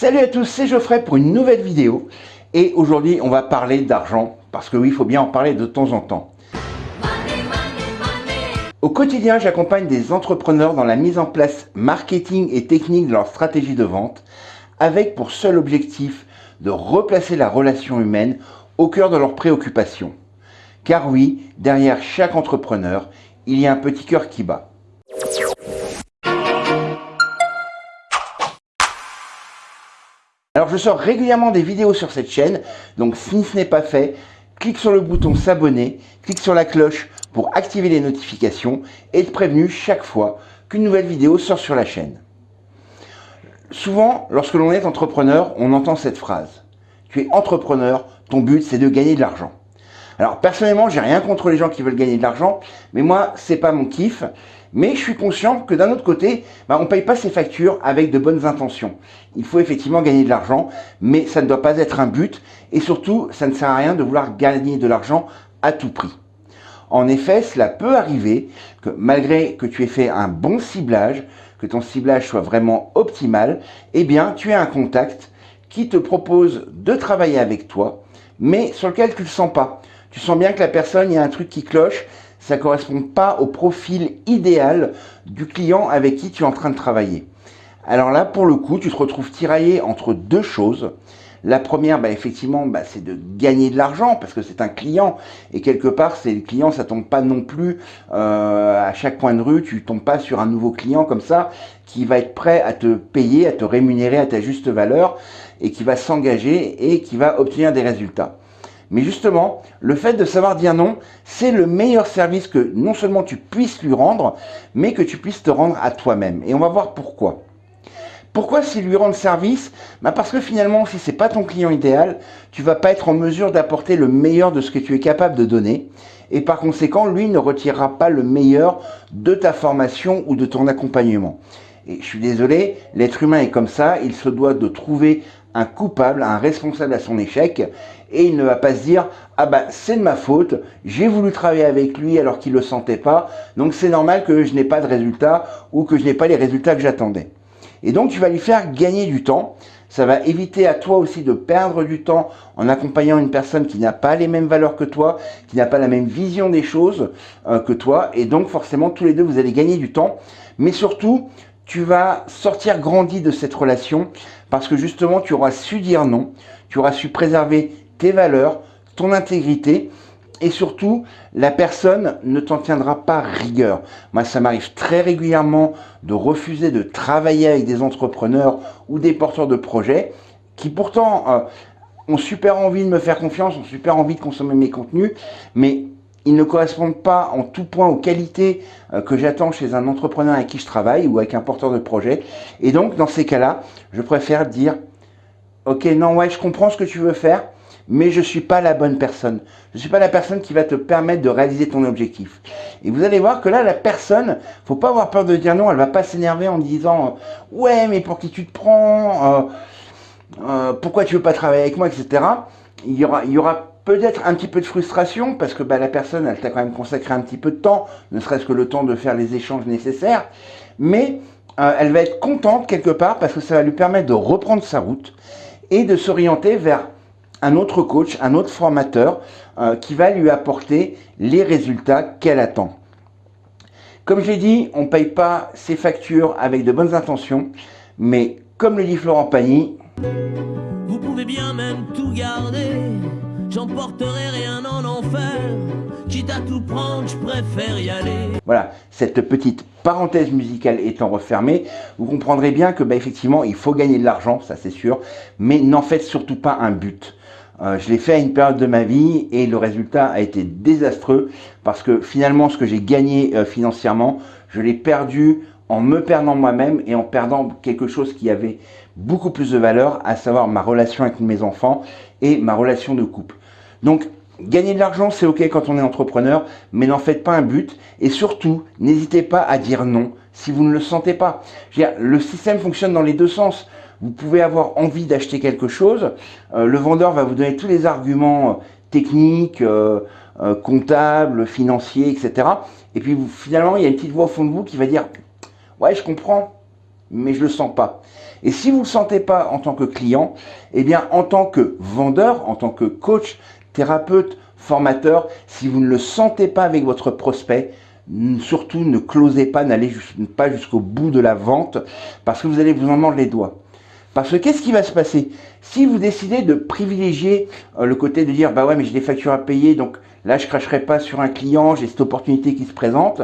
Salut à tous, c'est Geoffrey pour une nouvelle vidéo. Et aujourd'hui, on va parler d'argent, parce que oui, il faut bien en parler de temps en temps. Au quotidien, j'accompagne des entrepreneurs dans la mise en place marketing et technique de leur stratégie de vente, avec pour seul objectif de replacer la relation humaine au cœur de leurs préoccupations. Car oui, derrière chaque entrepreneur, il y a un petit cœur qui bat. Alors je sors régulièrement des vidéos sur cette chaîne, donc si ce n'est pas fait, clique sur le bouton s'abonner, clique sur la cloche pour activer les notifications et être prévenu chaque fois qu'une nouvelle vidéo sort sur la chaîne. Souvent, lorsque l'on est entrepreneur, on entend cette phrase. Tu es entrepreneur, ton but c'est de gagner de l'argent. Alors personnellement, j'ai rien contre les gens qui veulent gagner de l'argent, mais moi, c'est pas mon kiff. Mais je suis conscient que d'un autre côté, bah, on ne paye pas ses factures avec de bonnes intentions. Il faut effectivement gagner de l'argent, mais ça ne doit pas être un but. Et surtout, ça ne sert à rien de vouloir gagner de l'argent à tout prix. En effet, cela peut arriver que malgré que tu aies fait un bon ciblage, que ton ciblage soit vraiment optimal, eh bien, tu as un contact qui te propose de travailler avec toi, mais sur lequel tu ne le sens pas. Tu sens bien que la personne, il y a un truc qui cloche, ça ne correspond pas au profil idéal du client avec qui tu es en train de travailler. Alors là, pour le coup, tu te retrouves tiraillé entre deux choses. La première, bah, effectivement, bah, c'est de gagner de l'argent parce que c'est un client et quelque part, c'est le client, ça tombe pas non plus euh, à chaque coin de rue, tu tombes pas sur un nouveau client comme ça qui va être prêt à te payer, à te rémunérer à ta juste valeur et qui va s'engager et qui va obtenir des résultats. Mais justement, le fait de savoir dire non, c'est le meilleur service que non seulement tu puisses lui rendre, mais que tu puisses te rendre à toi-même. Et on va voir pourquoi. Pourquoi s'il lui rend service? Bah Parce que finalement, si ce n'est pas ton client idéal, tu vas pas être en mesure d'apporter le meilleur de ce que tu es capable de donner. Et par conséquent, lui ne retirera pas le meilleur de ta formation ou de ton accompagnement. Et je suis désolé, l'être humain est comme ça, il se doit de trouver un coupable, un responsable à son échec, et il ne va pas se dire ah ben c'est de ma faute, j'ai voulu travailler avec lui alors qu'il ne le sentait pas, donc c'est normal que je n'ai pas de résultats ou que je n'ai pas les résultats que j'attendais. Et donc tu vas lui faire gagner du temps, ça va éviter à toi aussi de perdre du temps en accompagnant une personne qui n'a pas les mêmes valeurs que toi, qui n'a pas la même vision des choses euh, que toi, et donc forcément tous les deux vous allez gagner du temps, mais surtout tu vas sortir grandi de cette relation parce que justement tu auras su dire non, tu auras su préserver tes valeurs, ton intégrité et surtout la personne ne t'en tiendra pas rigueur. Moi ça m'arrive très régulièrement de refuser de travailler avec des entrepreneurs ou des porteurs de projets qui pourtant euh, ont super envie de me faire confiance, ont super envie de consommer mes contenus, mais ils ne correspondent pas en tout point aux qualités euh, que j'attends chez un entrepreneur avec qui je travaille ou avec un porteur de projet. Et donc, dans ces cas-là, je préfère dire, ok, non, ouais, je comprends ce que tu veux faire, mais je ne suis pas la bonne personne. Je ne suis pas la personne qui va te permettre de réaliser ton objectif. Et vous allez voir que là, la personne, faut pas avoir peur de dire non, elle va pas s'énerver en disant, euh, ouais, mais pour qui tu te prends, euh, pourquoi tu veux pas travailler avec moi, etc. Il y aura, il y aura peut-être un petit peu de frustration parce que bah, la personne, elle t'a quand même consacré un petit peu de temps, ne serait-ce que le temps de faire les échanges nécessaires, mais euh, elle va être contente quelque part parce que ça va lui permettre de reprendre sa route et de s'orienter vers un autre coach, un autre formateur euh, qui va lui apporter les résultats qu'elle attend. Comme je l'ai dit, on ne paye pas ses factures avec de bonnes intentions, mais comme le dit Florent Pagny, vous pouvez bien même tout garder j'emporterai rien en enfer. Quitte à tout prendre, je préfère y aller. Voilà, cette petite parenthèse musicale étant refermée, vous comprendrez bien que bah, effectivement, il faut gagner de l'argent, ça c'est sûr, mais n'en faites surtout pas un but. Euh, je l'ai fait à une période de ma vie et le résultat a été désastreux parce que finalement, ce que j'ai gagné euh, financièrement, je l'ai perdu en me perdant moi-même et en perdant quelque chose qui avait beaucoup plus de valeur, à savoir ma relation avec mes enfants et ma relation de couple. Donc, gagner de l'argent, c'est ok quand on est entrepreneur, mais n'en faites pas un but. Et surtout, n'hésitez pas à dire non si vous ne le sentez pas. Dire, le système fonctionne dans les deux sens. Vous pouvez avoir envie d'acheter quelque chose, euh, le vendeur va vous donner tous les arguments euh, techniques, euh, comptables, financiers, etc. Et puis finalement, il y a une petite voix au fond de vous qui va dire « Ouais, je comprends, mais je le sens pas. Et si vous ne le sentez pas en tant que client, eh bien en tant que vendeur, en tant que coach, thérapeute, formateur, si vous ne le sentez pas avec votre prospect, surtout ne closez pas, n'allez pas jusqu'au bout de la vente parce que vous allez vous en mordre les doigts. Parce que qu'est-ce qui va se passer? Si vous décidez de privilégier euh, le côté de dire, bah ouais, mais j'ai des factures à payer, donc là, je cracherai pas sur un client, j'ai cette opportunité qui se présente,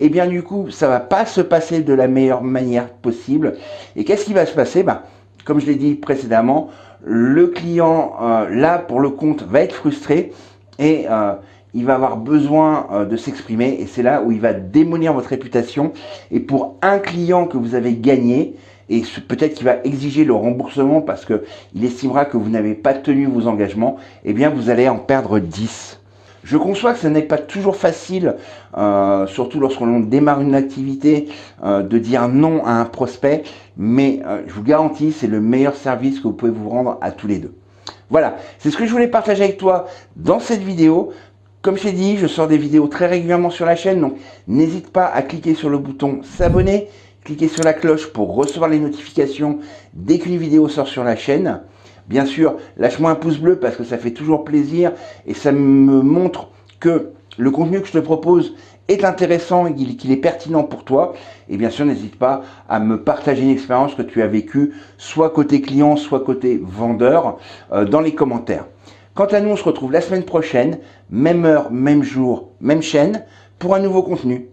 et eh bien du coup, ça va pas se passer de la meilleure manière possible. Et qu'est-ce qui va se passer? Bah, Comme je l'ai dit précédemment, le client, euh, là, pour le compte, va être frustré et euh, il va avoir besoin euh, de s'exprimer et c'est là où il va démolir votre réputation. Et pour un client que vous avez gagné, et peut-être qu'il va exiger le remboursement parce qu'il estimera que vous n'avez pas tenu vos engagements, eh bien vous allez en perdre 10. Je conçois que ce n'est pas toujours facile, euh, surtout lorsqu'on démarre une activité, euh, de dire non à un prospect, mais je vous garantis, c'est le meilleur service que vous pouvez vous rendre à tous les deux. Voilà, c'est ce que je voulais partager avec toi dans cette vidéo. Comme je t'ai dit, je sors des vidéos très régulièrement sur la chaîne, donc n'hésite pas à cliquer sur le bouton s'abonner, cliquer sur la cloche pour recevoir les notifications dès qu'une vidéo sort sur la chaîne. Bien sûr, lâche-moi un pouce bleu parce que ça fait toujours plaisir et ça me montre que le contenu que je te propose est intéressant et qu'il est pertinent pour toi. Et bien sûr, n'hésite pas à me partager une expérience que tu as vécue, soit côté client, soit côté vendeur, euh, dans les commentaires. Quant à nous, on se retrouve la semaine prochaine, même heure, même jour, même chaîne, pour un nouveau contenu.